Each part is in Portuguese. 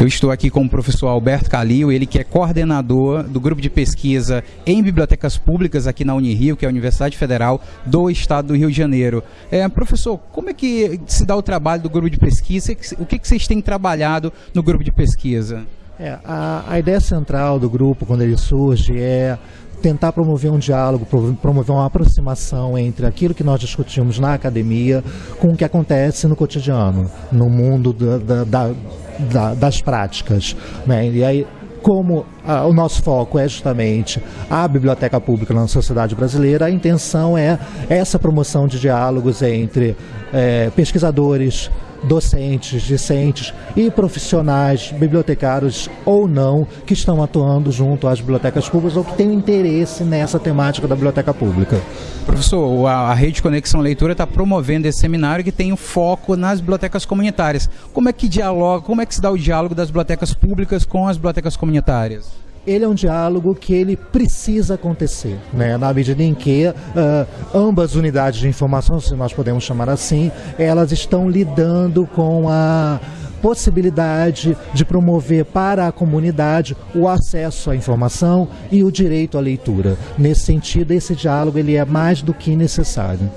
Eu estou aqui com o professor Alberto Calil, ele que é coordenador do grupo de pesquisa em bibliotecas públicas aqui na Unirio, que é a Universidade Federal do Estado do Rio de Janeiro. É, professor, como é que se dá o trabalho do grupo de pesquisa? O que, que vocês têm trabalhado no grupo de pesquisa? É, a, a ideia central do grupo, quando ele surge, é tentar promover um diálogo, promover uma aproximação entre aquilo que nós discutimos na academia com o que acontece no cotidiano, no mundo da, da, da, das práticas. Né? E aí, como ah, o nosso foco é justamente a biblioteca pública na sociedade brasileira, a intenção é essa promoção de diálogos entre é, pesquisadores, docentes, discentes e profissionais, bibliotecários ou não, que estão atuando junto às bibliotecas públicas ou que têm interesse nessa temática da biblioteca pública. Professor, a, Rede Conexão Leitura está promovendo esse seminário que tem o um foco nas bibliotecas comunitárias. Como é que dialoga, como é que se dá o diálogo das bibliotecas públicas com as bibliotecas comunitárias? Ele é um diálogo que ele precisa acontecer, né? na medida em que uh, ambas unidades de informação, se nós podemos chamar assim, elas estão lidando com a possibilidade de promover para a comunidade o acesso à informação e o direito à leitura. Nesse sentido, esse diálogo ele é mais do que necessário.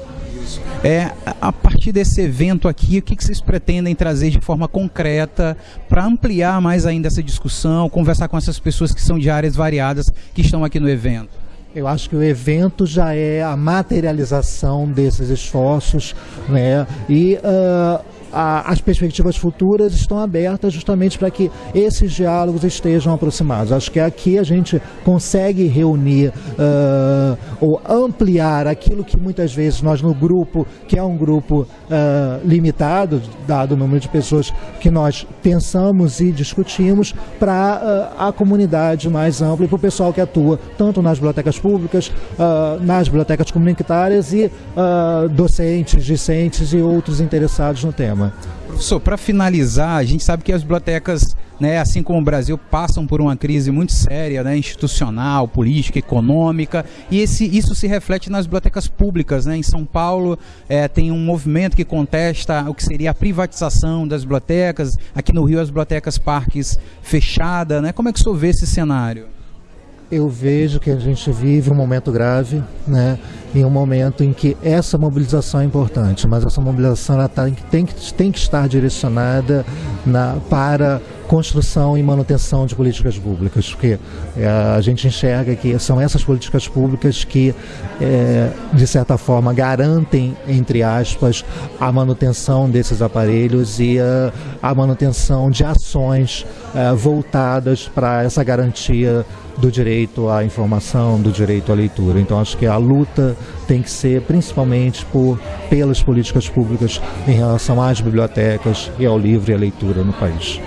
É, a partir desse evento aqui, o que, que vocês pretendem trazer de forma concreta para ampliar mais ainda essa discussão, conversar com essas pessoas que são de áreas variadas que estão aqui no evento? Eu acho que o evento já é a materialização desses esforços, né? E uh, a, as perspectivas futuras estão abertas justamente para que esses diálogos estejam aproximados. Acho que aqui a gente consegue reunir uh, ou ampliar aquilo que muitas vezes nós no grupo, que é um grupo uh, limitado, dado o número de pessoas que nós pensamos e discutimos, para uh, a comunidade mais ampla e para o pessoal que atua tanto nas bibliotecas públicas, nas bibliotecas comunitárias e docentes, discentes e outros interessados no tema. Professor, para finalizar, a gente sabe que as bibliotecas, né, assim como o Brasil, passam por uma crise muito séria, né, institucional, política, econômica, e esse, isso se reflete nas bibliotecas públicas. Né? Em São Paulo é, tem um movimento que contesta o que seria a privatização das bibliotecas, aqui no Rio as bibliotecas parques fechadas. Né? Como é que o senhor vê esse cenário? Eu vejo que a gente vive um momento grave, né? em um momento em que essa mobilização é importante, mas essa mobilização ela tá, tem, que, tem que estar direcionada na, para construção e manutenção de políticas públicas, porque é, a gente enxerga que são essas políticas públicas que, é, de certa forma, garantem, entre aspas, a manutenção desses aparelhos e a, a manutenção de ações é, voltadas para essa garantia do direito à informação, do direito à leitura. Então acho que a luta tem que ser principalmente por pelas políticas públicas em relação às bibliotecas e ao livro e à leitura no país.